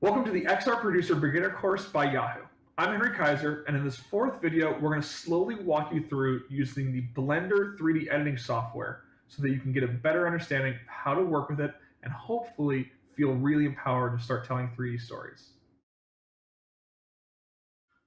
Welcome to the XR Producer Beginner course by Yahoo. I'm Henry Kaiser, and in this fourth video, we're going to slowly walk you through using the Blender 3D editing software so that you can get a better understanding of how to work with it and hopefully feel really empowered to start telling 3D stories.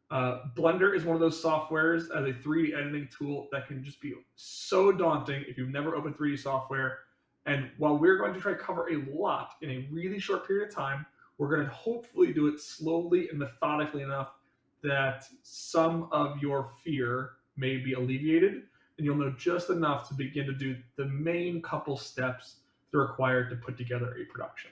Uh, Blender is one of those softwares as a 3D editing tool that can just be so daunting if you've never opened 3D software. And while we're going to try to cover a lot in a really short period of time, we're going to hopefully do it slowly and methodically enough that some of your fear may be alleviated and you'll know just enough to begin to do the main couple steps that are required to put together a production.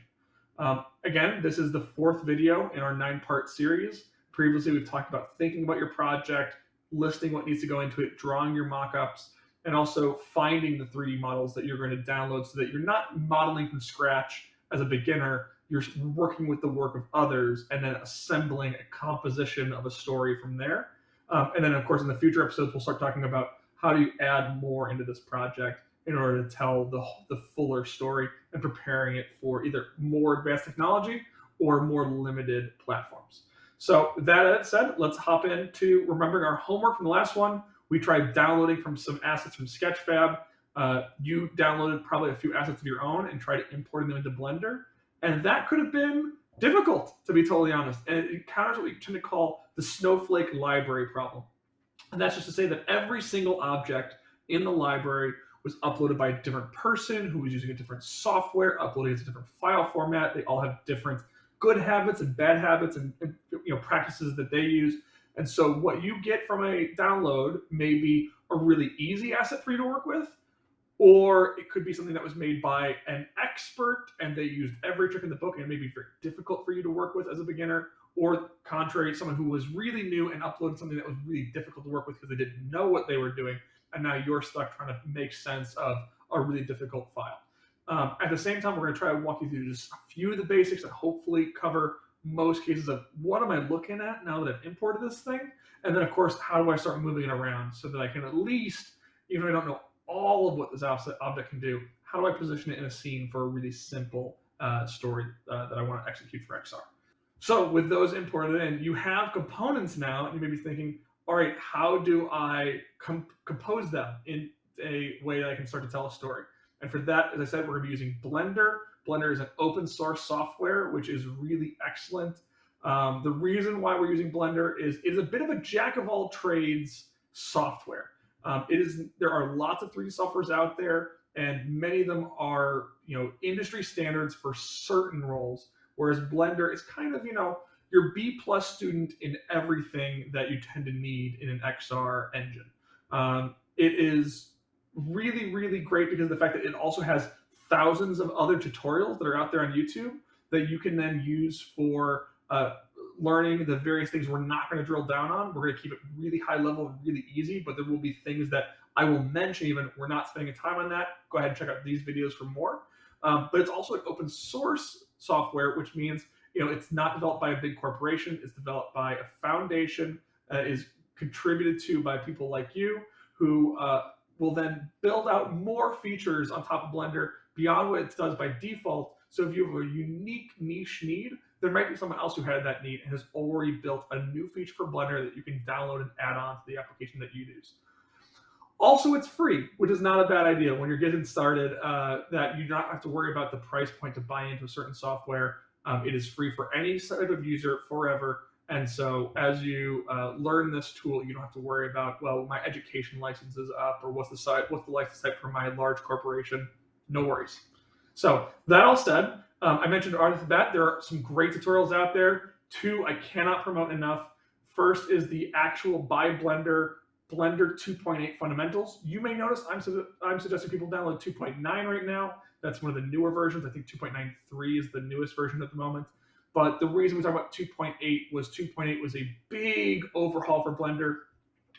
Um, again, this is the fourth video in our nine part series. Previously, we've talked about thinking about your project, listing what needs to go into it, drawing your mockups, and also finding the 3D models that you're going to download so that you're not modeling from scratch as a beginner, you're working with the work of others and then assembling a composition of a story from there. Um, and then, of course, in the future episodes, we'll start talking about how do you add more into this project in order to tell the, the fuller story and preparing it for either more advanced technology or more limited platforms. So that said, let's hop into remembering our homework from the last one. We tried downloading from some assets from Sketchfab. Uh, you downloaded probably a few assets of your own and tried importing them into Blender. And that could have been difficult, to be totally honest. And it encounters what we tend to call the snowflake library problem. And that's just to say that every single object in the library was uploaded by a different person who was using a different software, uploading it to a different file format. They all have different good habits and bad habits and, and you know practices that they use. And so what you get from a download may be a really easy asset for you to work with, or it could be something that was made by an expert and they used every trick in the book and it may be very difficult for you to work with as a beginner. Or contrary someone who was really new and uploaded something that was really difficult to work with because they didn't know what they were doing and now you're stuck trying to make sense of a really difficult file. Um, at the same time we're going to try to walk you through just a few of the basics and hopefully cover most cases of what am i looking at now that i've imported this thing? And then of course how do i start moving it around so that i can at least even if i don't know all of what this object can do, how do I position it in a scene for a really simple uh, story uh, that I want to execute for XR? So with those imported in, you have components now, and you may be thinking, all right, how do I com compose them in a way that I can start to tell a story? And for that, as I said, we're going to be using Blender. Blender is an open source software, which is really excellent. Um, the reason why we're using Blender is it is a bit of a jack of all trades software. Um, it is there are lots of 3D softwares out there, and many of them are you know industry standards for certain roles. Whereas Blender is kind of you know your B plus student in everything that you tend to need in an XR engine. Um, it is really really great because of the fact that it also has thousands of other tutorials that are out there on YouTube that you can then use for uh, learning the various things we're not going to drill down on. We're going to keep it really high level and really easy, but there will be things that I will mention even we're not spending time on that. Go ahead and check out these videos for more. Um, but it's also an open source software, which means you know it's not developed by a big corporation. It's developed by a foundation Is contributed to by people like you who uh, will then build out more features on top of Blender beyond what it does by default. So if you have a unique niche need, there might be someone else who had that need and has already built a new feature for Blender that you can download and add on to the application that you use. Also, it's free, which is not a bad idea when you're getting started. Uh, that you don't have to worry about the price point to buy into a certain software. Um, it is free for any type of user forever. And so, as you uh, learn this tool, you don't have to worry about well, my education license is up, or what's the site, what's the license type for my large corporation. No worries. So that all said, um, I mentioned the bat, there are some great tutorials out there. Two I cannot promote enough. First is the actual by Blender Blender 2.8 fundamentals. You may notice I'm, su I'm suggesting people download 2.9 right now. That's one of the newer versions. I think 2.93 is the newest version at the moment. But the reason we talk about 2.8 was 2.8 was a big overhaul for Blender.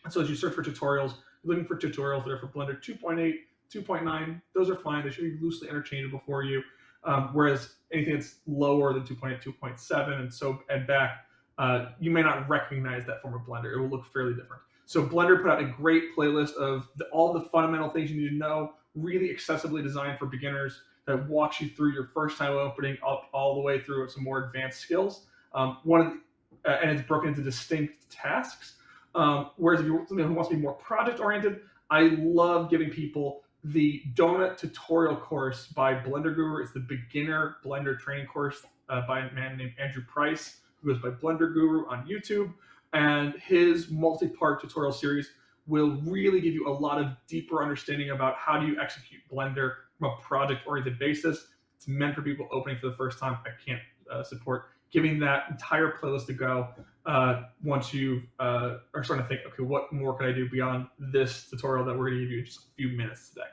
So as you search for tutorials, you're looking for tutorials that are for Blender 2.8, 2.9. Those are fine. They should be loosely interchangeable for you. Um, whereas anything that's lower than 2.8, 2.7 and so and back, uh, you may not recognize that form of Blender. It will look fairly different. So Blender put out a great playlist of the, all the fundamental things you need to know, really accessibly designed for beginners. that walks you through your first time opening up all the way through some more advanced skills. Um, one of the, uh, and it's broken into distinct tasks. Um, whereas if you're somebody who wants to be more project oriented, I love giving people the donut tutorial course by Blender Guru. It's the beginner Blender training course uh, by a man named Andrew Price, who goes by Blender Guru on YouTube. And his multi-part tutorial series will really give you a lot of deeper understanding about how do you execute Blender from a project-oriented basis. It's meant for people opening for the first time. I can't uh, support giving that entire playlist to go uh, once you uh, are starting to think, okay, what more can I do beyond this tutorial that we're going to give you in just a few minutes today.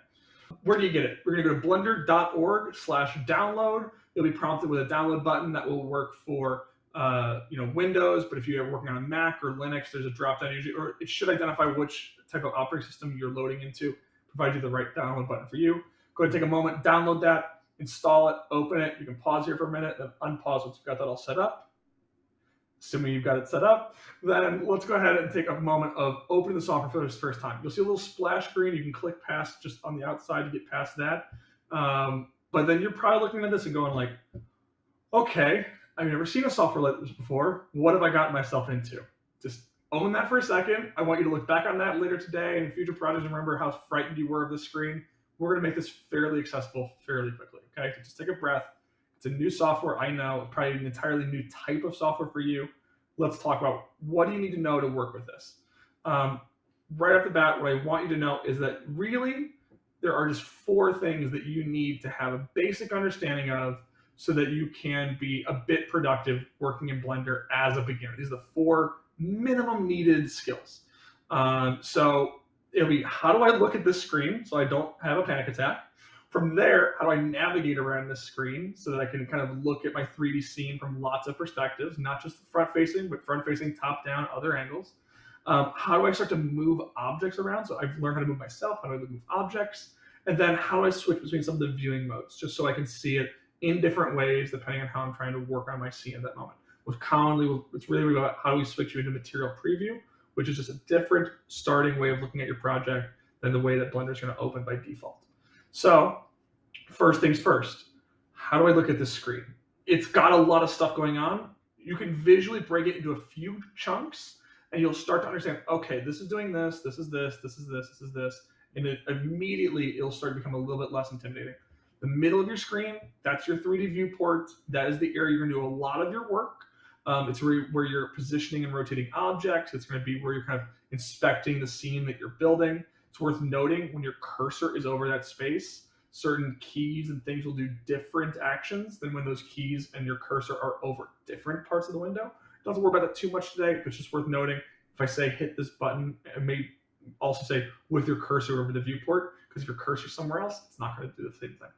Where do you get it? We're going to go to blender.org slash download. You'll be prompted with a download button that will work for uh, you know Windows, but if you're working on a Mac or Linux, there's a drop down usually, or it should identify which type of operating system you're loading into, provide you the right download button for you. Go ahead and take a moment, download that, install it, open it. You can pause here for a minute, then unpause once you've got that all set up. Assuming you've got it set up, then let's go ahead and take a moment of opening the software for the first time. You'll see a little splash screen. You can click past just on the outside to get past that. Um, but then you're probably looking at this and going like, okay, I've never seen a software like this before. What have I gotten myself into? Just own that for a second. I want you to look back on that later today and future projects and remember how frightened you were of the screen. We're going to make this fairly accessible fairly quickly. Okay, just take a breath. It's a new software. I know, probably an entirely new type of software for you. Let's talk about what do you need to know to work with this. Um, right off the bat, what I want you to know is that really there are just four things that you need to have a basic understanding of so that you can be a bit productive working in Blender as a beginner. These are the four minimum needed skills. Um, so it'll be how do I look at this screen so I don't have a panic attack? From there, how do I navigate around this screen so that I can kind of look at my 3D scene from lots of perspectives, not just front facing, but front facing, top down, other angles? Um, how do I start to move objects around? So I've learned how to move myself, how do I move objects? And then how do I switch between some of the viewing modes just so I can see it in different ways depending on how I'm trying to work on my scene at that moment. Which commonly, it's really about how do we switch you into material preview, which is just a different starting way of looking at your project than the way that Blender is going to open by default. So first things first, how do I look at this screen? It's got a lot of stuff going on. You can visually break it into a few chunks and you'll start to understand, okay, this is doing this, this is this, this is this, this is this, and it, immediately it'll start to become a little bit less intimidating. The middle of your screen, that's your 3D viewport. That is the area you're gonna do a lot of your work. Um, it's where, where you're positioning and rotating objects. It's gonna be where you're kind of inspecting the scene that you're building. It's worth noting when your cursor is over that space, certain keys and things will do different actions than when those keys and your cursor are over different parts of the window. Don't have to worry about that too much today, but it's just worth noting. If I say hit this button, it may also say with your cursor over the viewport, because if your cursor somewhere else, it's not going to do the same thing.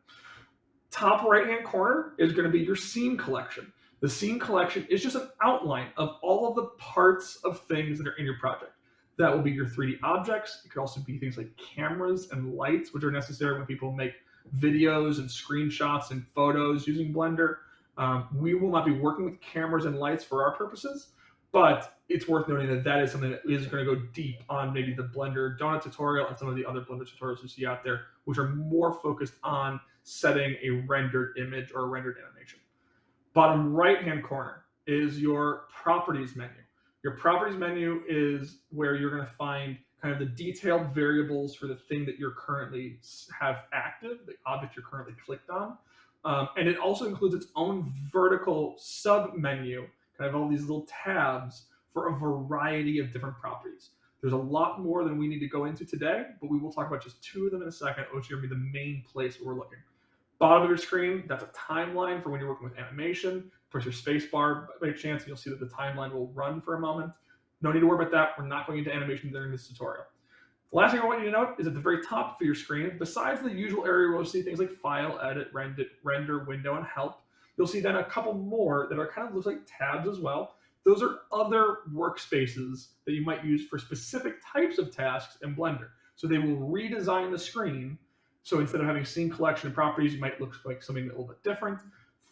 Top right-hand corner is going to be your scene collection. The scene collection is just an outline of all of the parts of things that are in your project. That will be your 3D objects. It could also be things like cameras and lights, which are necessary when people make videos and screenshots and photos using Blender. Um, we will not be working with cameras and lights for our purposes, but it's worth noting that that is something that is going to go deep on maybe the Blender donut tutorial and some of the other Blender tutorials you see out there, which are more focused on setting a rendered image or a rendered animation. Bottom right-hand corner is your properties menu. Your properties menu is where you're going to find kind of the detailed variables for the thing that you're currently have active, the object you're currently clicked on. Um, and it also includes its own vertical sub menu kind of all these little tabs for a variety of different properties. There's a lot more than we need to go into today, but we will talk about just two of them in a second, which are going to be the main place where we're looking. Bottom of your screen, that's a timeline for when you're working with animation. Press your space bar by chance, and you'll see that the timeline will run for a moment. No need to worry about that. We're not going into animation during this tutorial. The last thing I want you to note is at the very top of your screen, besides the usual area where you'll see things like File, Edit, Render, render Window, and Help, You'll see then a couple more that are kind of looks like tabs as well. Those are other workspaces that you might use for specific types of tasks in Blender. So they will redesign the screen. So instead of having scene collection properties, you might look like something a little bit different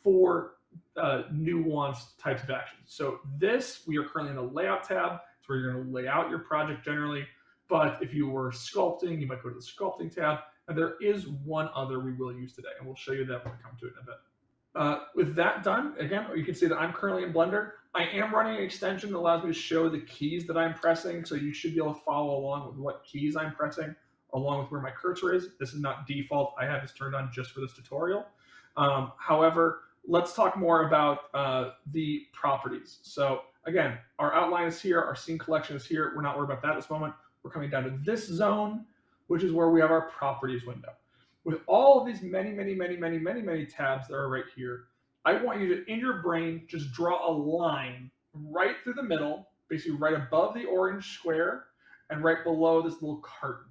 for uh, nuanced types of actions. So this, we are currently in the layout tab. It's where you're gonna lay out your project generally. But if you were sculpting, you might go to the sculpting tab. And there is one other we will use today, and we'll show you that when we come to it in a bit. Uh, with that done, again, you can see that I'm currently in Blender. I am running an extension that allows me to show the keys that I'm pressing, so you should be able to follow along with what keys I'm pressing, along with where my cursor is. This is not default. I have this turned on just for this tutorial. Um, however, let's talk more about uh, the properties. So again, our outline is here, our scene collection is here. We're not worried about that at this moment. We're coming down to this zone, which is where we have our properties window. With all of these many, many, many, many, many, many tabs that are right here, I want you to, in your brain, just draw a line right through the middle, basically right above the orange square and right below this little carton.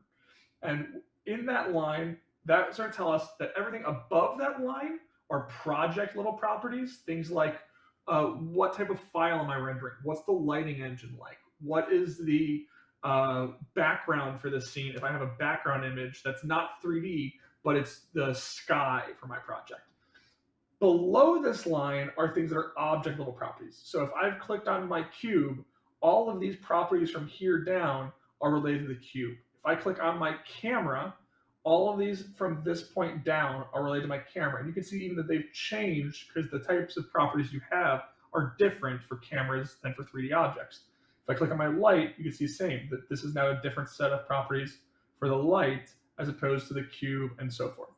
And in that line, that's going to tell us that everything above that line are project level properties, things like uh, what type of file am I rendering? What's the lighting engine like? What is the uh, background for this scene? If I have a background image that's not 3D, but it's the sky for my project. Below this line are things that are object level properties. So if I've clicked on my cube, all of these properties from here down are related to the cube. If I click on my camera, all of these from this point down are related to my camera. And you can see even that they've changed because the types of properties you have are different for cameras than for 3D objects. If I click on my light, you can see the same, that this is now a different set of properties for the light as opposed to the cube and so forth.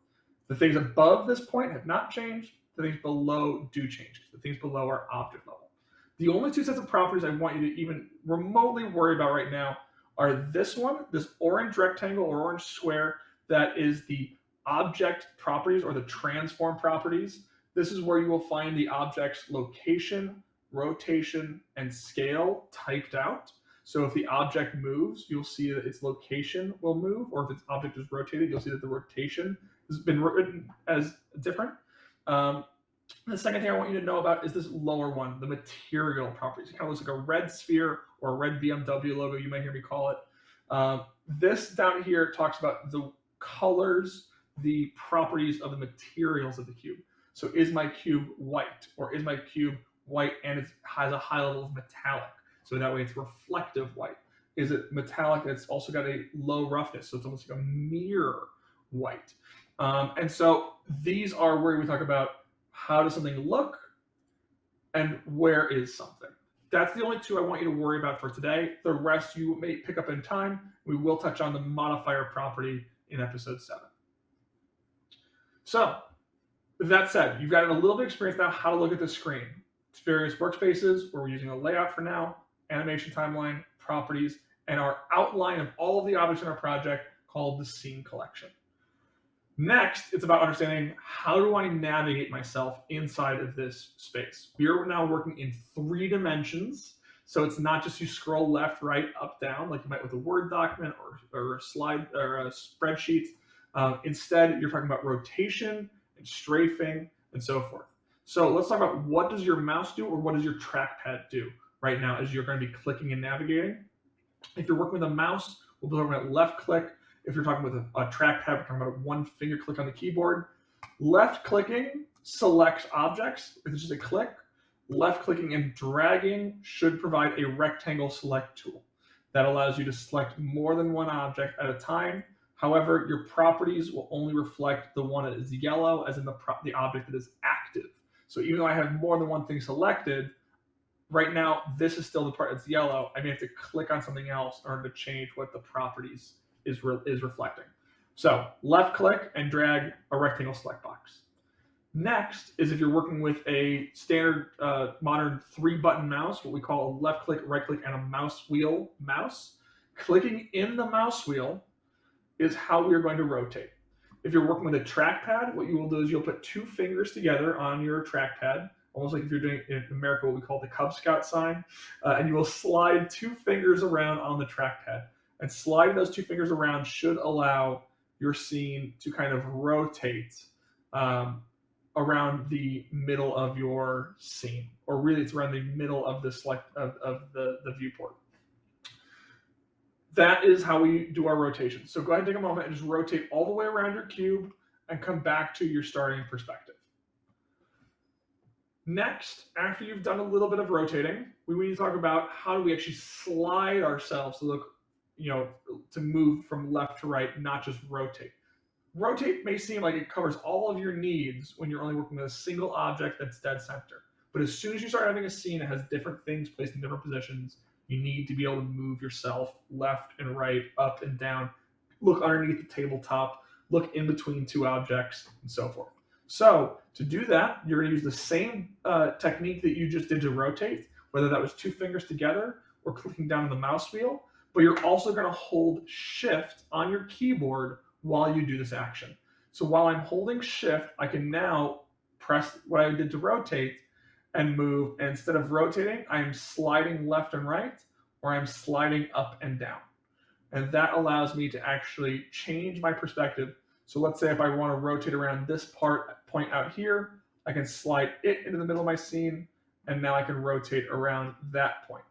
The things above this point have not changed. The things below do change. The things below are object level. The only two sets of properties I want you to even remotely worry about right now are this one, this orange rectangle or orange square, that is the object properties or the transform properties. This is where you will find the object's location, rotation, and scale typed out. So if the object moves, you'll see that its location will move, or if its object is rotated, you'll see that the rotation has been written as different. Um, the second thing I want you to know about is this lower one, the material properties. It kind of looks like a red sphere or a red BMW logo, you might hear me call it. Um, this down here talks about the colors the properties of the materials of the cube. So is my cube white or is my cube white and it has a high level of metallic? So that way it's reflective white. Is it metallic that's also got a low roughness? So it's almost like a mirror white. Um, and so these are where we talk about how does something look and where is something. That's the only two I want you to worry about for today. The rest you may pick up in time. We will touch on the modifier property in episode seven. So, that said, you've got a little bit of experience now how to look at the screen. It's various workspaces where we're using a layout for now, animation timeline, properties, and our outline of all of the objects in our project called the scene collection. Next, it's about understanding how do I navigate myself inside of this space. We are now working in three dimensions so it's not just you scroll left, right, up, down, like you might with a Word document or, or a slide or a spreadsheet. Um, instead, you're talking about rotation and strafing and so forth. So let's talk about what does your mouse do or what does your trackpad do right now as you're going to be clicking and navigating. If you're working with a mouse, we'll be talking about left click. If you're talking with a, a trackpad, we're talking about one finger click on the keyboard. Left clicking selects objects. If it's just a click, left clicking and dragging should provide a rectangle select tool that allows you to select more than one object at a time. However, your properties will only reflect the one that is yellow as in the, the object that is active. So even though I have more than one thing selected, right now, this is still the part that's yellow. I may have to click on something else in order to change what the properties is, re is reflecting. So left click and drag a rectangle select box. Next is if you're working with a standard uh, modern three button mouse, what we call a left click, right click, and a mouse wheel mouse. Clicking in the mouse wheel is how we're going to rotate. If you're working with a trackpad, what you will do is you'll put two fingers together on your trackpad, almost like if you're doing in America what we call the Cub Scout sign, uh, and you will slide two fingers around on the trackpad. And sliding those two fingers around should allow your scene to kind of rotate um, around the middle of your scene, or really it's around the middle of the select of, of the, the viewport. That is how we do our rotation. So go ahead and take a moment and just rotate all the way around your cube and come back to your starting perspective. Next, after you've done a little bit of rotating, we need to talk about how do we actually slide ourselves to look, you know, to move from left to right, not just rotate rotate may seem like it covers all of your needs when you're only working with a single object that's dead center. But as soon as you start having a scene that has different things placed in different positions, you need to be able to move yourself left and right, up and down, look underneath the tabletop, look in between two objects, and so forth. So to do that, you're going to use the same uh, technique that you just did to rotate, whether that was two fingers together or clicking down on the mouse wheel, but you're also going to hold shift on your keyboard while you do this action. So while I'm holding shift, I can now press what I did to rotate and move. And instead of rotating, I'm sliding left and right, or I'm sliding up and down. And that allows me to actually change my perspective. So let's say if I want to rotate around this part point out here, I can slide it into the middle of my scene, and now I can rotate around that point.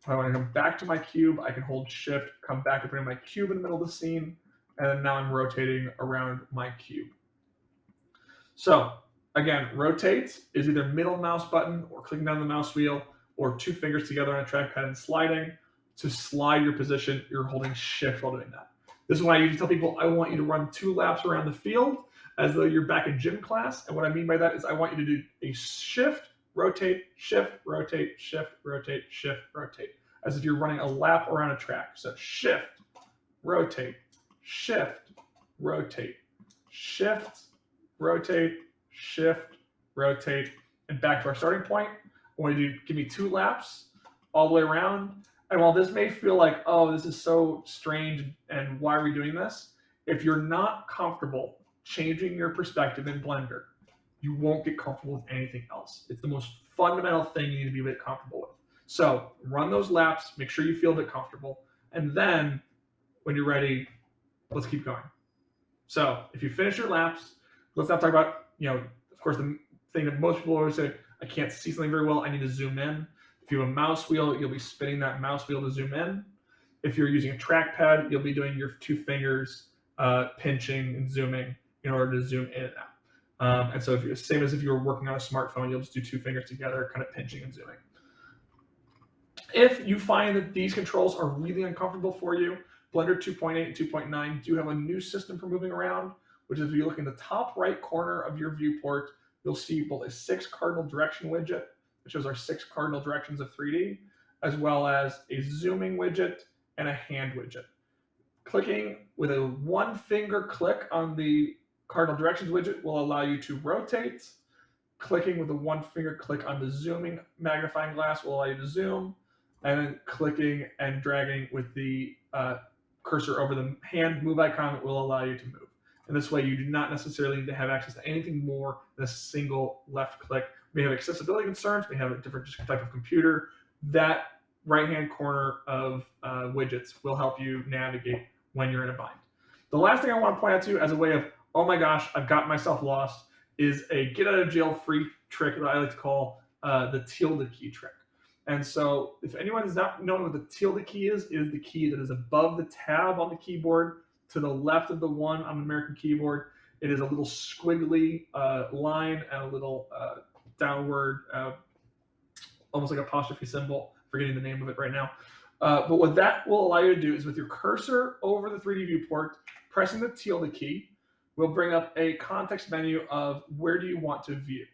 If I want to come back to my cube, I can hold shift, come back to putting my cube in the middle of the scene, and now I'm rotating around my cube. So again, rotate is either middle mouse button or clicking down the mouse wheel or two fingers together on a trackpad and sliding. To slide your position, you're holding shift while doing that. This is why I usually tell people I want you to run two laps around the field as though you're back in gym class. And what I mean by that is I want you to do a shift, rotate, shift, rotate, shift, rotate, shift, rotate, as if you're running a lap around a track. So shift, rotate, shift, rotate, shift, rotate, shift, rotate, and back to our starting point. I want you to give me two laps all the way around. And while this may feel like, oh, this is so strange and why are we doing this? If you're not comfortable changing your perspective in Blender, you won't get comfortable with anything else. It's the most fundamental thing you need to be a bit comfortable with. So run those laps, make sure you feel a bit comfortable, and then when you're ready, let's keep going. So if you finish your laps, let's not talk about, you know, of course, the thing that most people always say, I can't see something very well, I need to zoom in. If you have a mouse wheel, you'll be spinning that mouse wheel to zoom in. If you're using a trackpad, you'll be doing your two fingers uh, pinching and zooming in order to zoom in and out. Um, and so if you're same as if you were working on a smartphone, you'll just do two fingers together, kind of pinching and zooming. If you find that these controls are really uncomfortable for you, Blender 2.8 and 2.9 do have a new system for moving around, which is if you look in the top right corner of your viewport, you'll see both a six cardinal direction widget, which shows our six cardinal directions of 3D, as well as a zooming widget and a hand widget. Clicking with a one finger click on the cardinal directions widget will allow you to rotate. Clicking with a one finger click on the zooming magnifying glass will allow you to zoom. And then clicking and dragging with the uh, cursor over the hand move icon that will allow you to move. And this way you do not necessarily need to have access to anything more than a single left click. We have accessibility concerns, we have a different type of computer. That right-hand corner of uh, widgets will help you navigate when you're in a bind. The last thing I want to point out to you as a way of, oh my gosh, I've got myself lost, is a get out of jail free trick that I like to call uh, the tilde key trick. And so if anyone does not know what the tilde key is, is the key that is above the tab on the keyboard to the left of the one on the American keyboard. It is a little squiggly uh, line and a little uh, downward, uh, almost like apostrophe symbol. Forgetting the name of it right now. Uh, but what that will allow you to do is with your cursor over the 3D viewport, pressing the tilde key will bring up a context menu of where do you want to view.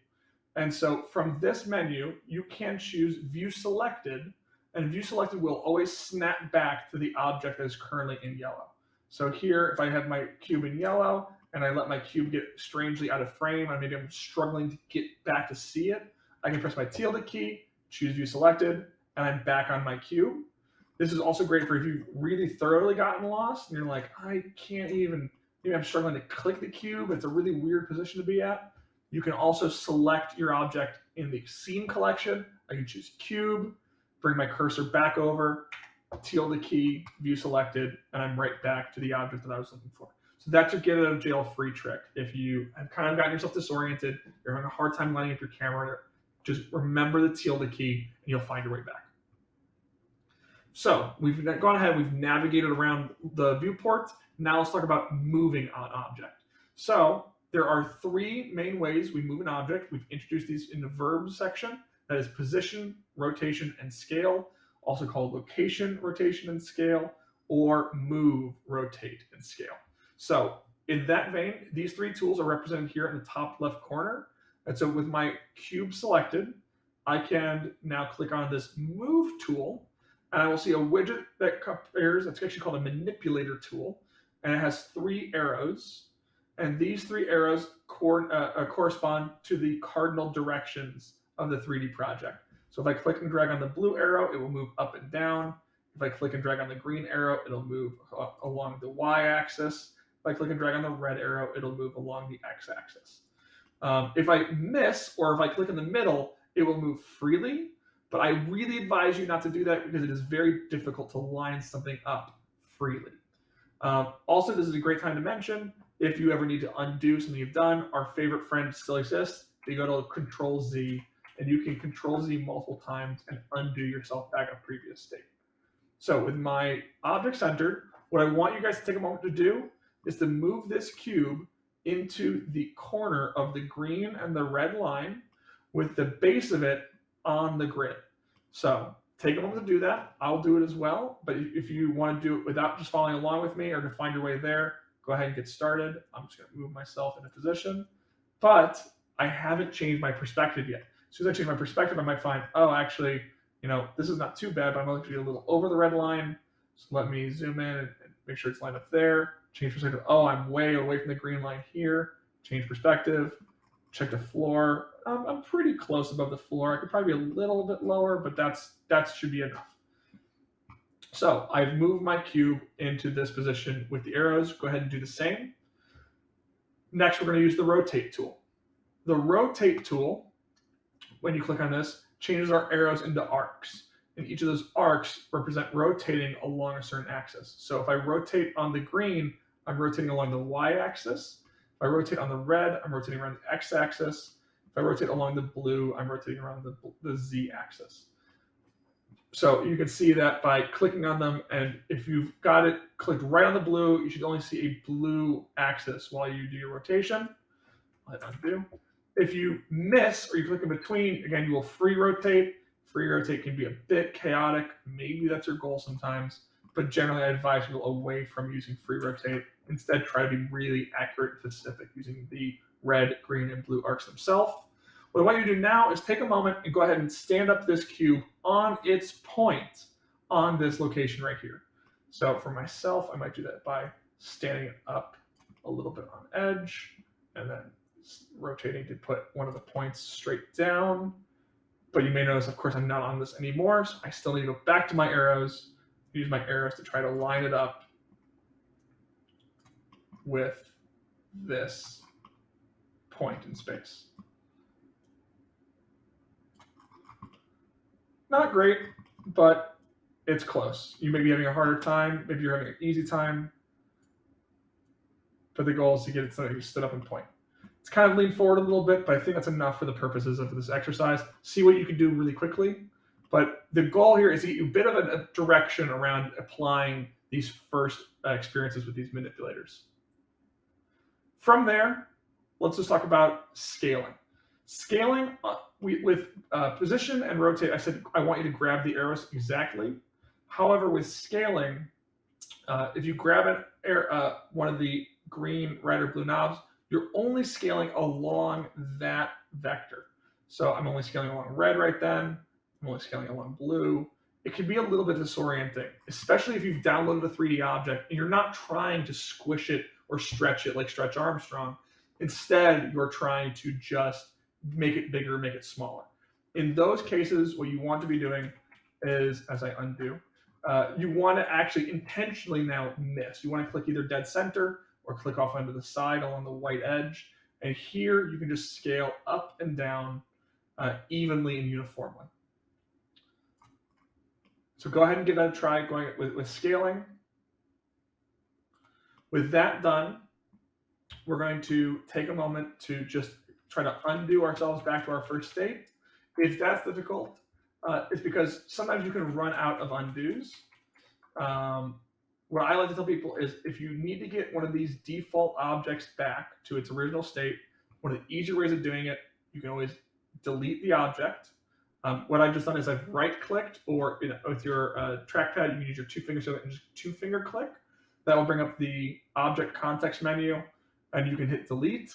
And so from this menu, you can choose view selected and view selected will always snap back to the object that is currently in yellow. So here, if I have my cube in yellow and I let my cube get strangely out of frame, and maybe I'm struggling to get back to see it, I can press my tilde key, choose view selected, and I'm back on my cube. This is also great for if you've really thoroughly gotten lost and you're like, I can't even, maybe I'm struggling to click the cube. It's a really weird position to be at. You can also select your object in the scene collection. I can choose cube, bring my cursor back over, tilde key, view selected, and I'm right back to the object that I was looking for. So that's your get out of jail free trick. If you have kind of gotten yourself disoriented, you're having a hard time lining up your camera, just remember the tilde key and you'll find your way back. So we've gone ahead, we've navigated around the viewport. Now let's talk about moving an object. So there are three main ways we move an object. We've introduced these in the verbs section. That is position, rotation, and scale, also called location, rotation, and scale, or move, rotate, and scale. So in that vein, these three tools are represented here in the top left corner. And so with my cube selected, I can now click on this move tool and I will see a widget that compares, it's actually called a manipulator tool, and it has three arrows. And these three arrows cor uh, uh, correspond to the cardinal directions of the 3D project. So if I click and drag on the blue arrow, it will move up and down. If I click and drag on the green arrow, it'll move along the y-axis. If I click and drag on the red arrow, it'll move along the x-axis. Um, if I miss, or if I click in the middle, it will move freely, but I really advise you not to do that because it is very difficult to line something up freely. Um, also, this is a great time to mention, if you ever need to undo something you've done, our favorite friend still exists. You go to Control Z, and you can Control Z multiple times and undo yourself back a previous state. So with my object centered, what I want you guys to take a moment to do is to move this cube into the corner of the green and the red line with the base of it on the grid. So take a moment to do that. I'll do it as well. But if you want to do it without just following along with me or to find your way there, go ahead and get started. I'm just going to move myself into position. But I haven't changed my perspective yet. As soon as I change my perspective, I might find, oh, actually, you know, this is not too bad, but I'm actually a little over the red line. So let me zoom in and, make sure it's lined up there. Change perspective. Oh, I'm way away from the green line here. Change perspective. Check the floor. I'm pretty close above the floor. I could probably be a little bit lower, but that's that should be enough. So I've moved my cube into this position with the arrows. Go ahead and do the same. Next, we're going to use the rotate tool. The rotate tool, when you click on this, changes our arrows into arcs. And each of those arcs represent rotating along a certain axis. So if I rotate on the green, I'm rotating along the y-axis. If I rotate on the red, I'm rotating around the x-axis. If I rotate along the blue, I'm rotating around the, the z-axis. So you can see that by clicking on them, and if you've got it clicked right on the blue, you should only see a blue axis while you do your rotation. Let undo. If you miss or you click in between, again, you will free rotate. Free rotate can be a bit chaotic. Maybe that's your goal sometimes, but generally I advise you away from using free rotate. Instead, try to be really accurate and specific using the red, green, and blue arcs themselves. What I want you to do now is take a moment and go ahead and stand up this cube on its point on this location right here. So for myself, I might do that by standing it up a little bit on edge and then rotating to put one of the points straight down. But you may notice, of course, I'm not on this anymore. So I still need to go back to my arrows, use my arrows to try to line it up with this point in space. Not great, but it's close. You may be having a harder time. Maybe you're having an easy time. But the goal is to get it so you stood up and point. It's kind of lean forward a little bit, but I think that's enough for the purposes of this exercise. See what you can do really quickly. But the goal here is to get you a bit of a, a direction around applying these first uh, experiences with these manipulators. From there, let's just talk about scaling. Scaling uh, with uh, position and rotate, I said I want you to grab the arrows exactly. However, with scaling, uh, if you grab an, uh, one of the green, red, or blue knobs, you're only scaling along that vector. So I'm only scaling along red right then. I'm only scaling along blue. It can be a little bit disorienting, especially if you've downloaded a 3D object and you're not trying to squish it or stretch it like Stretch Armstrong. Instead, you're trying to just make it bigger, make it smaller. In those cases, what you want to be doing is, as I undo, uh, you want to actually intentionally now miss. You want to click either dead center or click off onto the side along the white edge. And here you can just scale up and down uh, evenly and uniformly. So go ahead and give that a try going with, with scaling. With that done, we're going to take a moment to just try to undo ourselves back to our first state. If that's difficult, uh, it's because sometimes you can run out of undos. Um, what I like to tell people is if you need to get one of these default objects back to its original state, one of the easier ways of doing it, you can always delete the object. Um, what I've just done is I've right clicked or you know, with your uh, trackpad, you can use your two fingers and just two finger click. That will bring up the object context menu and you can hit delete.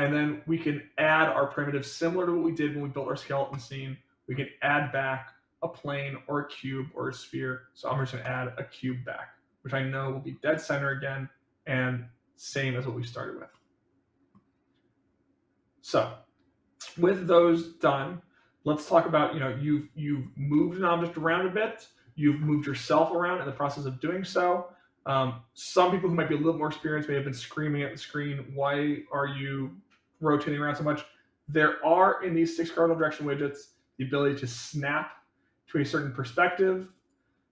And then we can add our primitive similar to what we did when we built our skeleton scene. We can add back a plane or a cube or a sphere. So I'm just gonna add a cube back, which I know will be dead center again and same as what we started with. So with those done, let's talk about, you know, you've, you've moved an object around a bit, you've moved yourself around in the process of doing so. Um, some people who might be a little more experienced may have been screaming at the screen, why are you rotating around so much? There are in these six cardinal direction widgets the ability to snap to a certain perspective.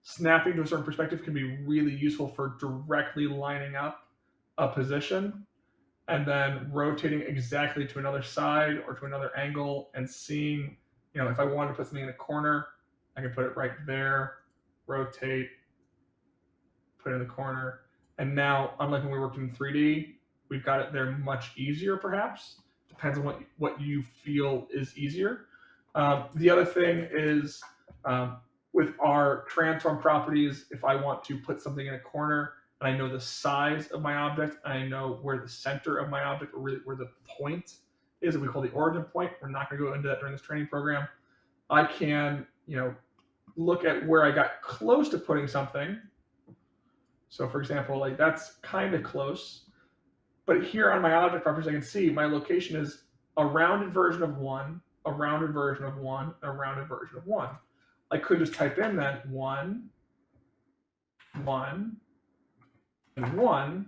Snapping to a certain perspective can be really useful for directly lining up a position and then rotating exactly to another side or to another angle and seeing, you know, if I wanted to put something in a corner, I can put it right there, rotate, put it in the corner. And now, unlike when we worked in 3D, we've got it there much easier perhaps. Depends on what, what you feel is easier. Um, the other thing is um, with our transform properties, if I want to put something in a corner and I know the size of my object, and I know where the center of my object or really where the point is that we call the origin point. We're not going to go into that during this training program. I can, you know, look at where I got close to putting something. So for example, like that's kind of close. But here on my object properties, I can see my location is a rounded version of one, a rounded version of one, a rounded version of one. I could just type in then one, one, and one,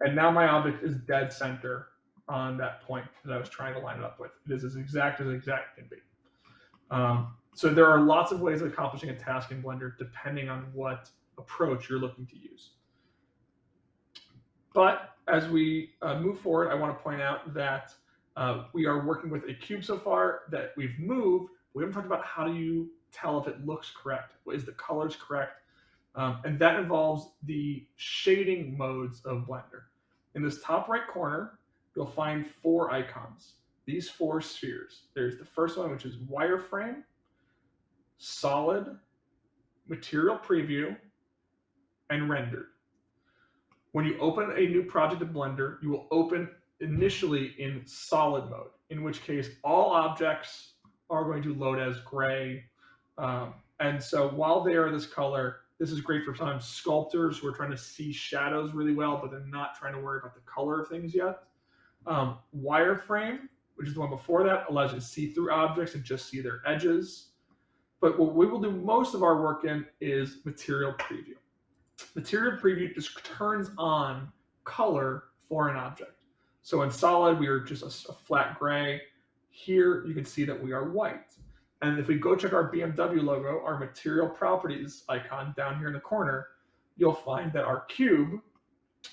and now my object is dead center on that point that I was trying to line it up with. It is as exact as exact can be. Um, so there are lots of ways of accomplishing a task in Blender depending on what approach you're looking to use. But as we uh, move forward, I want to point out that uh, we are working with a cube so far that we've moved. We haven't talked about how do you tell if it looks correct. Is the colors correct? Um, and that involves the shading modes of Blender. In this top right corner, you'll find four icons, these four spheres. There's the first one, which is wireframe, solid, material preview, and rendered. When you open a new project in Blender, you will open initially in solid mode, in which case all objects are going to load as gray. Um, and so while they are this color, this is great for sometimes sculptors who are trying to see shadows really well, but they're not trying to worry about the color of things yet. Um, wireframe, which is the one before that, allows you to see through objects and just see their edges. But what we will do most of our work in is material preview. Material preview just turns on color for an object. So in solid, we are just a, a flat gray. Here, you can see that we are white. And if we go check our BMW logo, our material properties icon down here in the corner, you'll find that our cube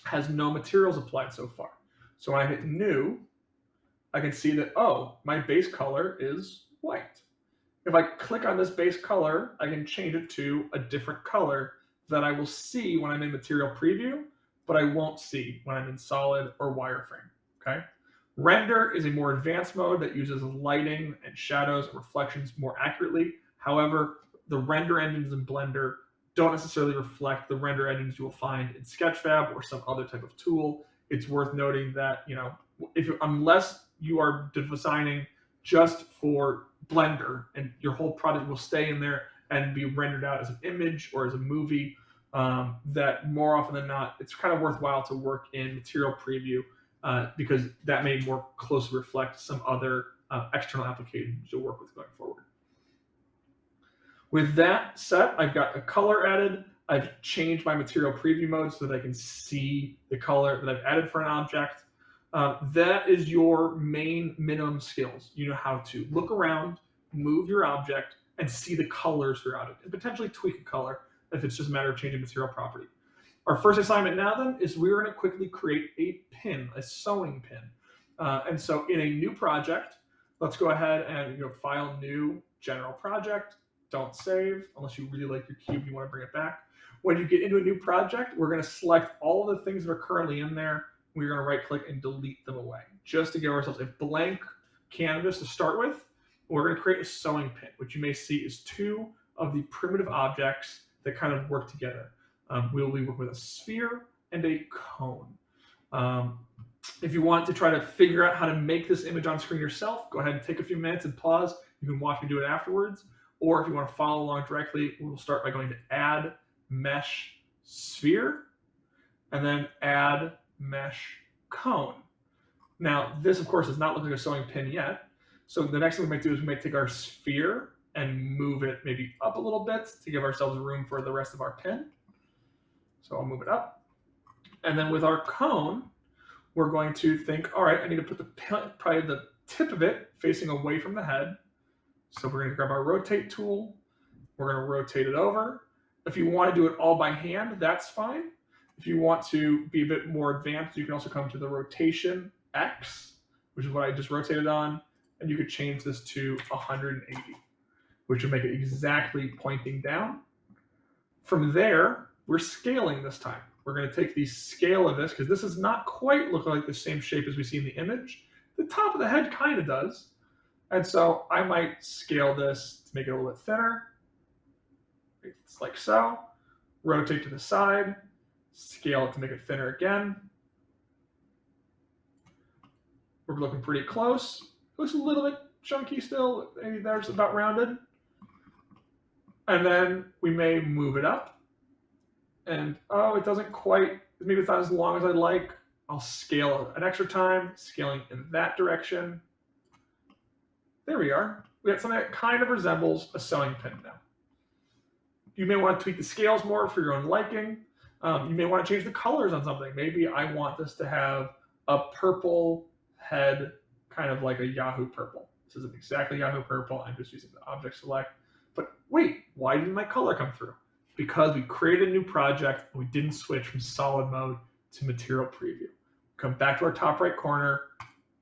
has no materials applied so far. So when I hit new, I can see that, oh, my base color is white. If I click on this base color, I can change it to a different color that I will see when I'm in material preview, but I won't see when I'm in solid or wireframe, okay? Render is a more advanced mode that uses lighting and shadows and reflections more accurately. However, the render engines in Blender don't necessarily reflect the render engines you will find in Sketchfab or some other type of tool. It's worth noting that, you know, if unless you are designing just for Blender and your whole product will stay in there and be rendered out as an image or as a movie, um, that more often than not, it's kind of worthwhile to work in Material Preview uh, because that may more closely reflect some other uh, external applications you'll work with going forward. With that set, I've got a color added. I've changed my material preview mode so that I can see the color that I've added for an object. Uh, that is your main minimum skills. You know how to look around, move your object, and see the colors throughout it and potentially tweak a color if it's just a matter of changing material property. Our first assignment now then is we're going to quickly create a pin, a sewing pin. Uh, and so in a new project, let's go ahead and you know, file new general project. Don't save unless you really like your cube, you want to bring it back. When you get into a new project, we're going to select all the things that are currently in there. We're going to right click and delete them away just to give ourselves a blank canvas to start with. We're going to create a sewing pin, which you may see is two of the primitive objects that kind of work together. Um, we'll be working with a sphere and a cone. Um, if you want to try to figure out how to make this image on screen yourself, go ahead and take a few minutes and pause. You can watch me do it afterwards. Or if you want to follow along directly, we'll start by going to add mesh sphere and then add mesh cone. Now, this of course does not look like a sewing pin yet. So the next thing we might do is we might take our sphere and move it maybe up a little bit to give ourselves room for the rest of our pin. So I'll move it up. And then with our cone, we're going to think, all right, I need to put the probably the tip of it facing away from the head. So we're going to grab our rotate tool. We're going to rotate it over. If you want to do it all by hand, that's fine. If you want to be a bit more advanced, you can also come to the rotation X, which is what I just rotated on, and you could change this to 180, which would make it exactly pointing down. From there, we're scaling this time. We're going to take the scale of this because this does not quite look like the same shape as we see in the image. The top of the head kind of does. And so I might scale this to make it a little bit thinner. It's like so. Rotate to the side, scale it to make it thinner again. We're looking pretty close. Looks a little bit chunky still. Maybe there's about rounded. And then we may move it up and oh, it doesn't quite, maybe it's not as long as I'd like. I'll scale an extra time, scaling in that direction. There we are. We got something that kind of resembles a sewing pin now. You may want to tweak the scales more for your own liking. Um, you may want to change the colors on something. Maybe I want this to have a purple head, kind of like a Yahoo purple. This isn't exactly Yahoo purple. I'm just using the object select. But wait, why didn't my color come through? because we created a new project and we didn't switch from solid mode to material preview. Come back to our top right corner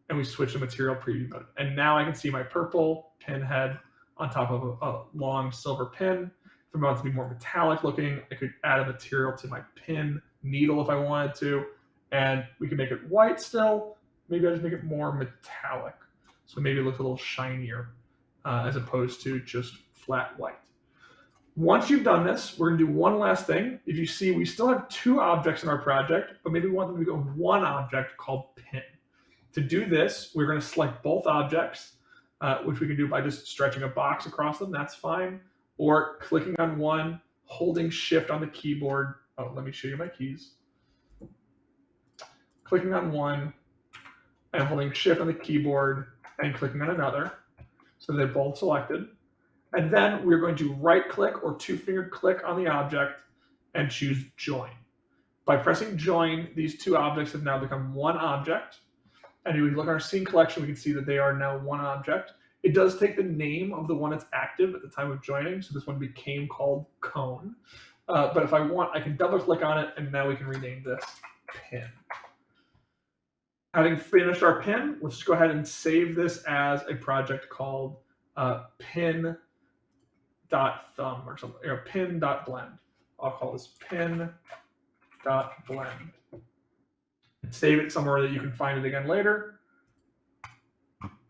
and we switch to material preview mode. And now I can see my purple pin head on top of a, a long silver pin. If I want to be more metallic looking, I could add a material to my pin needle if I wanted to. And we can make it white still. Maybe I just make it more metallic. So maybe it looks a little shinier uh, as opposed to just flat white. Once you've done this, we're gonna do one last thing. If you see, we still have two objects in our project, but maybe we want them to go one object called pin. To do this, we're gonna select both objects, uh, which we can do by just stretching a box across them, that's fine. Or clicking on one, holding shift on the keyboard. Oh, let me show you my keys. Clicking on one and holding shift on the keyboard and clicking on another. So they're both selected. And then we're going to right click or two finger click on the object and choose join. By pressing join, these two objects have now become one object. And if we look at our scene collection, we can see that they are now one object. It does take the name of the one that's active at the time of joining. So this one became called cone. Uh, but if I want, I can double click on it and now we can rename this pin. Having finished our pin, let's go ahead and save this as a project called uh, pin dot thumb or something, or pin dot blend. I'll call this pin dot blend. Save it somewhere that you can find it again later.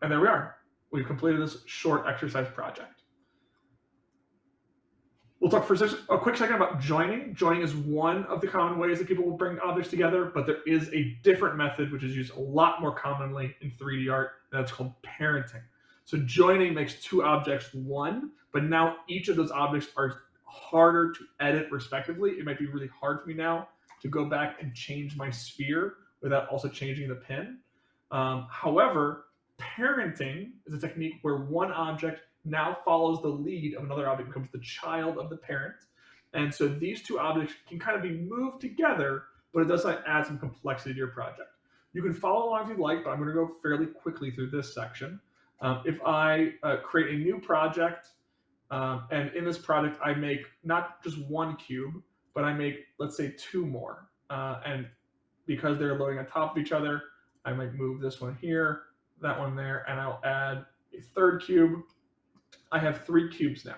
And there we are. We've completed this short exercise project. We'll talk for a quick second about joining. Joining is one of the common ways that people will bring objects together, but there is a different method which is used a lot more commonly in 3D art, and that's called parenting. So joining makes two objects one, but now each of those objects are harder to edit respectively. It might be really hard for me now to go back and change my sphere without also changing the pin. Um, however, parenting is a technique where one object now follows the lead of another object, becomes the child of the parent. And so these two objects can kind of be moved together, but it does add some complexity to your project. You can follow along if you like, but I'm going to go fairly quickly through this section. Um, if I uh, create a new project, um, and in this project, I make not just one cube, but I make, let's say, two more. Uh, and because they're loading on top of each other, I might move this one here, that one there, and I'll add a third cube. I have three cubes now.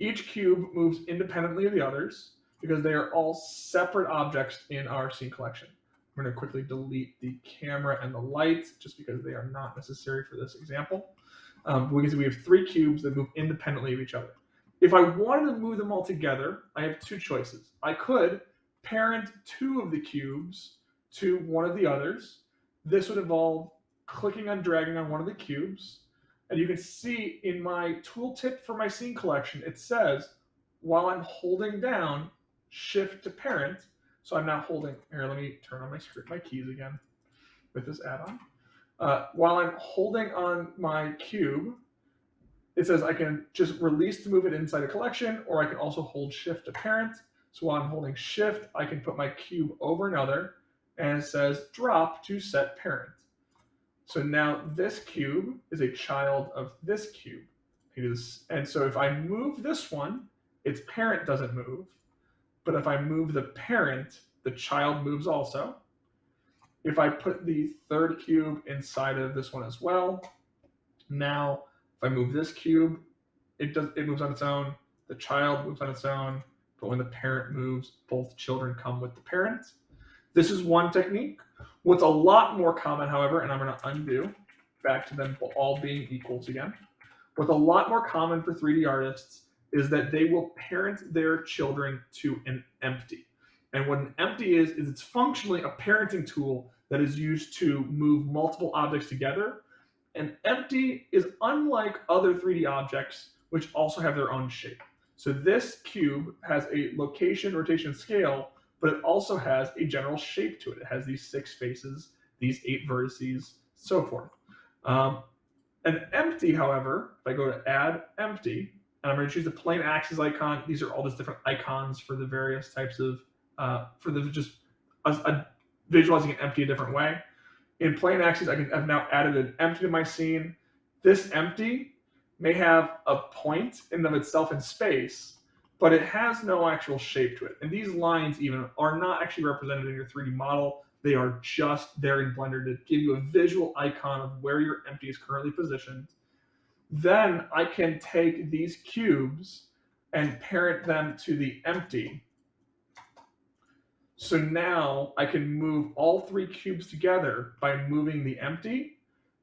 Each cube moves independently of the others because they are all separate objects in our scene collection. I'm going to quickly delete the camera and the lights just because they are not necessary for this example. Um, we can see we have three cubes that move independently of each other. If I wanted to move them all together, I have two choices. I could parent two of the cubes to one of the others, this would involve clicking on dragging on one of the cubes. And you can see in my tooltip for my scene collection, it says while I'm holding down shift to parent, so I'm now holding, here, let me turn on my script, my keys again with this add-on. Uh, while I'm holding on my cube, it says I can just release to move it inside a collection, or I can also hold shift to parent. So while I'm holding shift, I can put my cube over another, and it says drop to set parent. So now this cube is a child of this cube. And so if I move this one, its parent doesn't move. But if I move the parent, the child moves also. If I put the third cube inside of this one as well, now if I move this cube, it does it moves on its own. The child moves on its own, but when the parent moves, both children come with the parent. This is one technique. What's a lot more common, however, and I'm going to undo back to them all being equals again. What's a lot more common for 3D artists is that they will parent their children to an empty. And what an empty is, is it's functionally a parenting tool that is used to move multiple objects together. An empty is unlike other 3D objects, which also have their own shape. So this cube has a location, rotation, scale, but it also has a general shape to it. It has these six faces, these eight vertices, so forth. Um, an empty, however, if I go to add empty, and I'm going to choose the plain axis icon. These are all just different icons for the various types of, uh, for the just a, a, visualizing an empty a different way. In plain axis, I can, I've now added an empty to my scene. This empty may have a point in of itself in space, but it has no actual shape to it. And these lines even are not actually represented in your 3D model. They are just there in Blender to give you a visual icon of where your empty is currently positioned then I can take these cubes and parent them to the empty. So now I can move all three cubes together by moving the empty,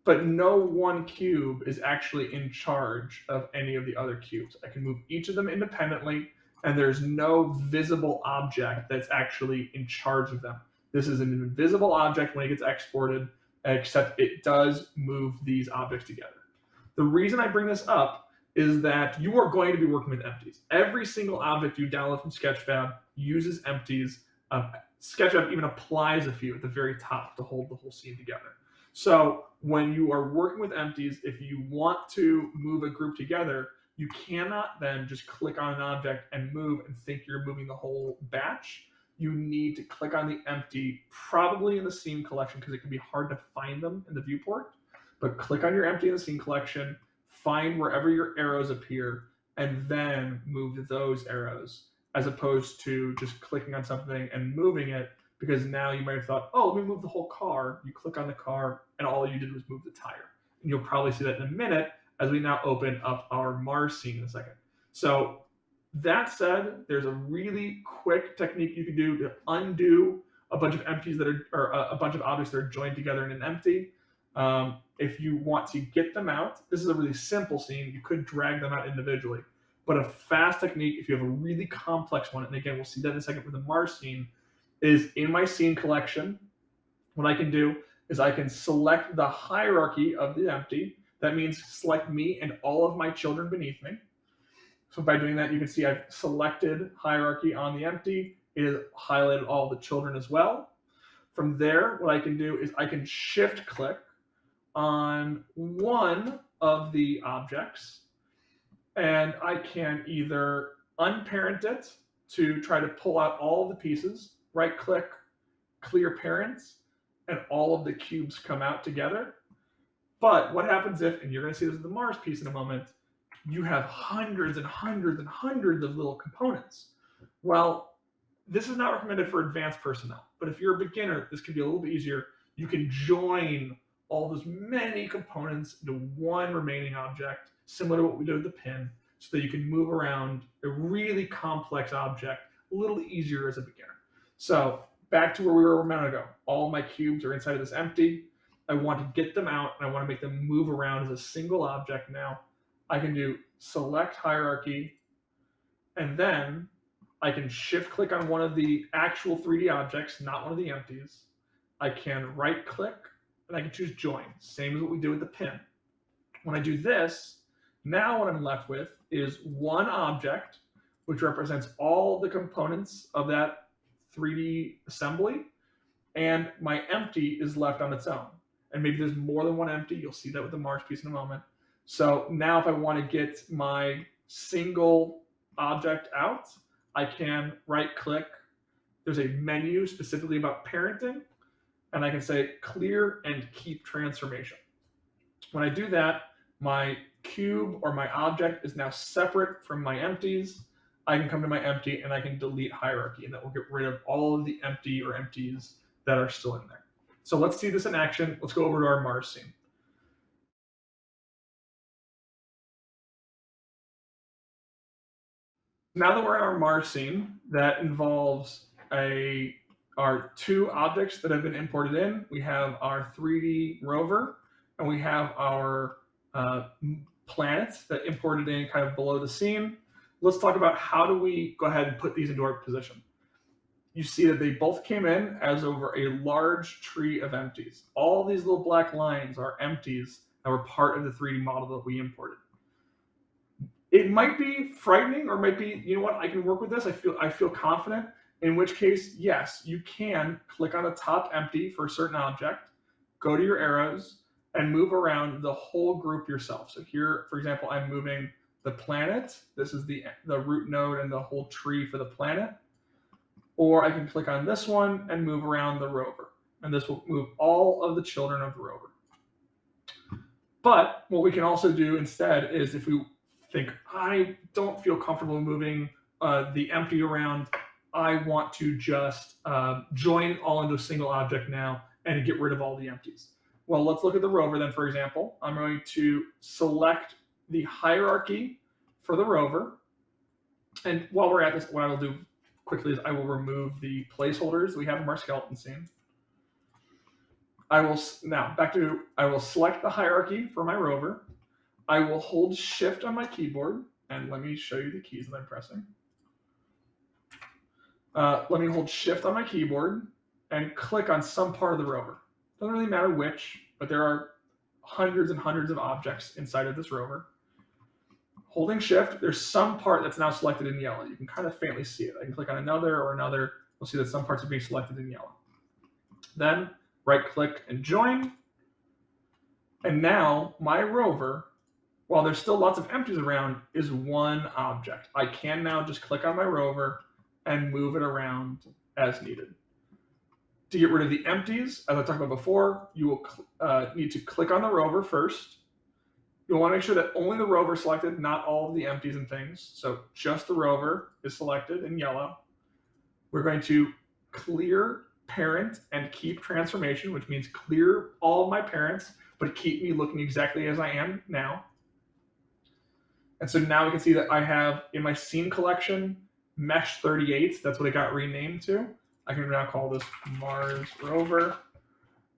but no one cube is actually in charge of any of the other cubes. I can move each of them independently, and there's no visible object that's actually in charge of them. This is an invisible object when it gets exported, except it does move these objects together. The reason I bring this up is that you are going to be working with empties. Every single object you download from Sketchfab uses empties. Um, Sketchfab even applies a few at the very top to hold the whole scene together. So when you are working with empties, if you want to move a group together, you cannot then just click on an object and move and think you're moving the whole batch. You need to click on the empty, probably in the scene collection because it can be hard to find them in the viewport but click on your empty in the scene collection, find wherever your arrows appear, and then move those arrows as opposed to just clicking on something and moving it because now you might have thought, oh, let me move the whole car. You click on the car and all you did was move the tire. And you'll probably see that in a minute as we now open up our Mars scene in a second. So that said, there's a really quick technique you can do to undo a bunch of empties that are, or a bunch of objects that are joined together in an empty. Um, if you want to get them out, this is a really simple scene. You could drag them out individually. But a fast technique, if you have a really complex one, and again, we'll see that in a second with the Mars scene, is in my scene collection, what I can do is I can select the hierarchy of the empty. That means select me and all of my children beneath me. So by doing that, you can see I've selected hierarchy on the empty. It has highlighted all the children as well. From there, what I can do is I can shift click on one of the objects and I can either unparent it to try to pull out all the pieces, right click, clear parents, and all of the cubes come out together. But what happens if, and you're gonna see this with the Mars piece in a moment, you have hundreds and hundreds and hundreds of little components. Well, this is not recommended for advanced personnel, but if you're a beginner, this can be a little bit easier. You can join all those many components into one remaining object, similar to what we did with the pin, so that you can move around a really complex object a little easier as a beginner. So back to where we were a minute ago. All my cubes are inside of this empty. I want to get them out and I want to make them move around as a single object now. I can do select hierarchy and then I can shift click on one of the actual 3D objects, not one of the empties. I can right click and I can choose join, same as what we did with the pin. When I do this, now what I'm left with is one object, which represents all the components of that 3D assembly, and my empty is left on its own. And maybe there's more than one empty. You'll see that with the Mars piece in a moment. So now if I want to get my single object out, I can right click. There's a menu specifically about parenting, and I can say clear and keep transformation. When I do that, my cube or my object is now separate from my empties. I can come to my empty and I can delete hierarchy, and that will get rid of all of the empty or empties that are still in there. So let's see this in action. Let's go over to our Mars scene. Now that we're in our Mars scene, that involves a our two objects that have been imported in. We have our 3D rover, and we have our uh, planets that imported in kind of below the scene. Let's talk about how do we go ahead and put these into our position. You see that they both came in as over a large tree of empties. All these little black lines are empties that were part of the 3D model that we imported it might be frightening or might be you know what i can work with this i feel i feel confident in which case yes you can click on the top empty for a certain object go to your arrows and move around the whole group yourself so here for example i'm moving the planet this is the the root node and the whole tree for the planet or i can click on this one and move around the rover and this will move all of the children of the rover but what we can also do instead is if we think I don't feel comfortable moving uh, the empty around. I want to just uh, join all into a single object now and get rid of all the empties. Well, let's look at the rover then, for example. I'm going to select the hierarchy for the rover. And while we're at this, what I will do quickly is I will remove the placeholders we have in our skeleton scene. I will, now back to, I will select the hierarchy for my rover. I will hold shift on my keyboard and let me show you the keys that I'm pressing. Uh, let me hold shift on my keyboard and click on some part of the rover. Doesn't really matter which, but there are hundreds and hundreds of objects inside of this rover. Holding shift, there's some part that's now selected in yellow. You can kind of faintly see it. I can click on another or another. We'll see that some parts are being selected in yellow. Then right click and join. And now my rover while there's still lots of empties around, is one object. I can now just click on my rover and move it around as needed. To get rid of the empties, as I talked about before, you will uh, need to click on the rover first. You'll want to make sure that only the rover is selected, not all of the empties and things. So just the rover is selected in yellow. We're going to clear parent and keep transformation, which means clear all my parents, but keep me looking exactly as I am now. And so now we can see that I have in my scene collection, mesh 38, that's what it got renamed to. I can now call this Mars rover.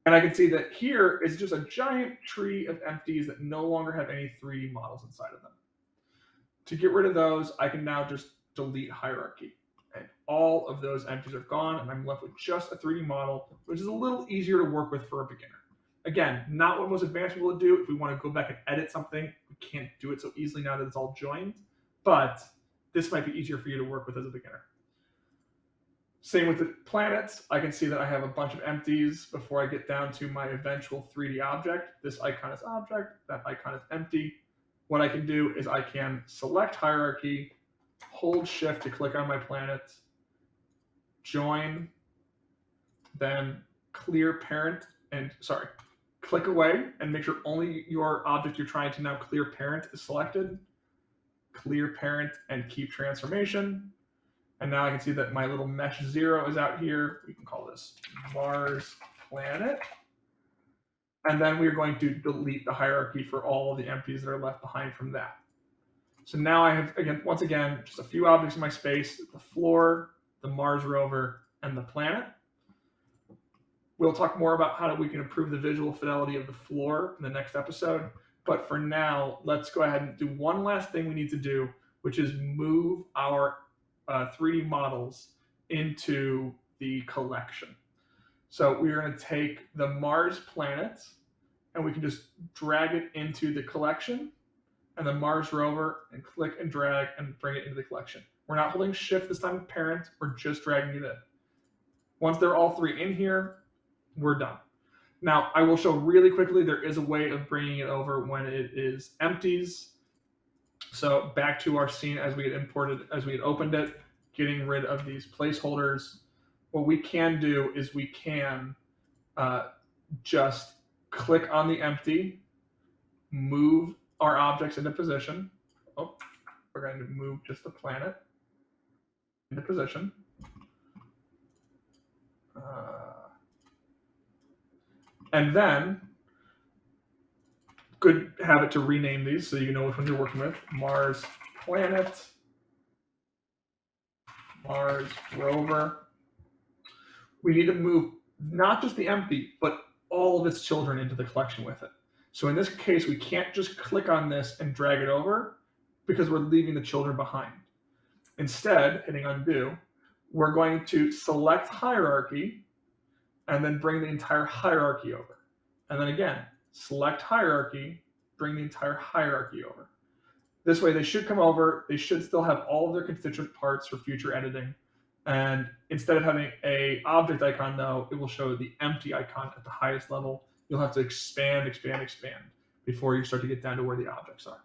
And I can see that here is just a giant tree of empties that no longer have any 3D models inside of them. To get rid of those, I can now just delete hierarchy. And all of those empties are gone, and I'm left with just a 3D model, which is a little easier to work with for a beginner. Again, not what most advanced people would do. If we want to go back and edit something, we can't do it so easily now that it's all joined. But this might be easier for you to work with as a beginner. Same with the planets. I can see that I have a bunch of empties before I get down to my eventual 3D object. This icon is object, that icon is empty. What I can do is I can select hierarchy, hold shift to click on my planets, join, then clear parent, and sorry, click away and make sure only your object you're trying to now clear parent is selected. Clear parent and keep transformation. And now I can see that my little mesh zero is out here. We can call this Mars planet. And then we're going to delete the hierarchy for all the empties that are left behind from that. So now I have, again, once again, just a few objects in my space, the floor, the Mars rover, and the planet. We'll talk more about how we can improve the visual fidelity of the floor in the next episode. But for now, let's go ahead and do one last thing we need to do, which is move our uh, 3D models into the collection. So we're going to take the Mars planet and we can just drag it into the collection and the Mars rover and click and drag and bring it into the collection. We're not holding shift this time with parent, we're just dragging it in. Once they're all three in here, we're done. Now, I will show really quickly, there is a way of bringing it over when it is empties. So back to our scene as we had imported, as we had opened it, getting rid of these placeholders. What we can do is we can uh, just click on the empty, move our objects into position. Oh, we're going to move just the planet into position. Uh, and then, good habit to rename these so you know which ones you're working with. Mars planet, Mars rover. We need to move not just the empty, but all of its children into the collection with it. So in this case, we can't just click on this and drag it over because we're leaving the children behind. Instead, hitting undo, we're going to select hierarchy and then bring the entire hierarchy over. And then again, select hierarchy, bring the entire hierarchy over. This way they should come over, they should still have all of their constituent parts for future editing. And instead of having a object icon though, it will show the empty icon at the highest level. You'll have to expand, expand, expand before you start to get down to where the objects are.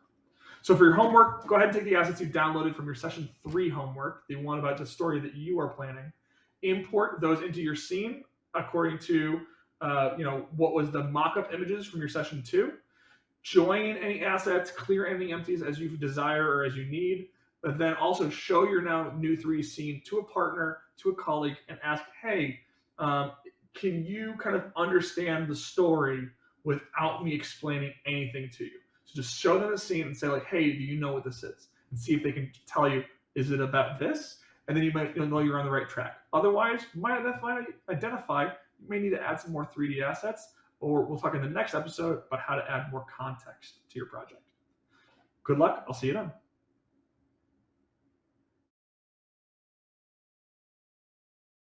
So for your homework, go ahead and take the assets you've downloaded from your session three homework, the one about the story that you are planning, import those into your scene according to uh, you know what was the mock-up images from your session two. Join any assets, clear any empties as you desire or as you need, but then also show your now new three scene to a partner, to a colleague, and ask, hey, um, can you kind of understand the story without me explaining anything to you? So just show them the scene and say like, hey, do you know what this is? And see if they can tell you, is it about this? And then you might you'll know you're on the right track. Otherwise, you might identify, identify you may need to add some more 3D assets, or we'll talk in the next episode about how to add more context to your project. Good luck. I'll see you then.